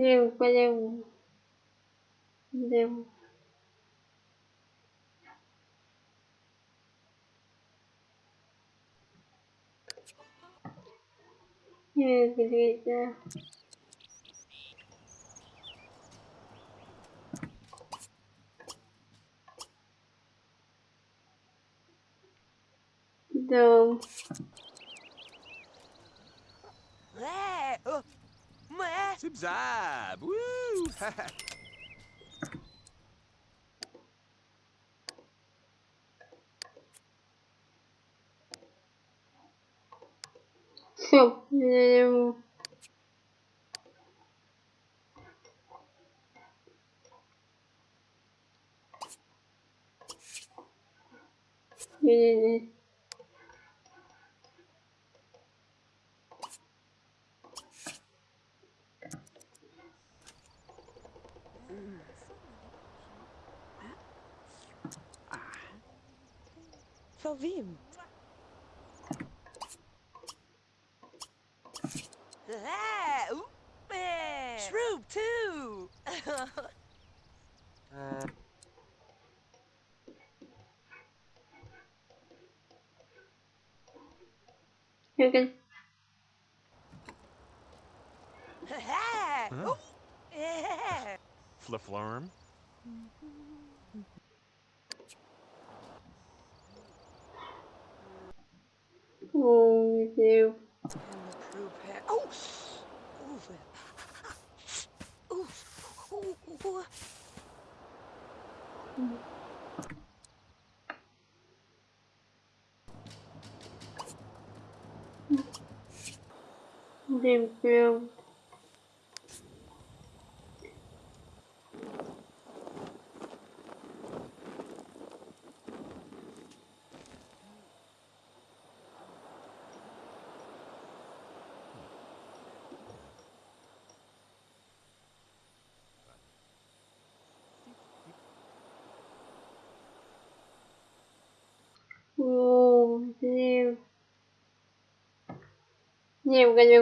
Лево, пойдем, левому. Лево. Не медведь, да. Дом. Э, É, é. Zip-zab! Woo! show. Devo. Beleza. Verwem? É, uh, é. Shroom, too. Okay. É, Huh? uh, é. Flifflorm? Oh. Oh. Oh, 因为我感觉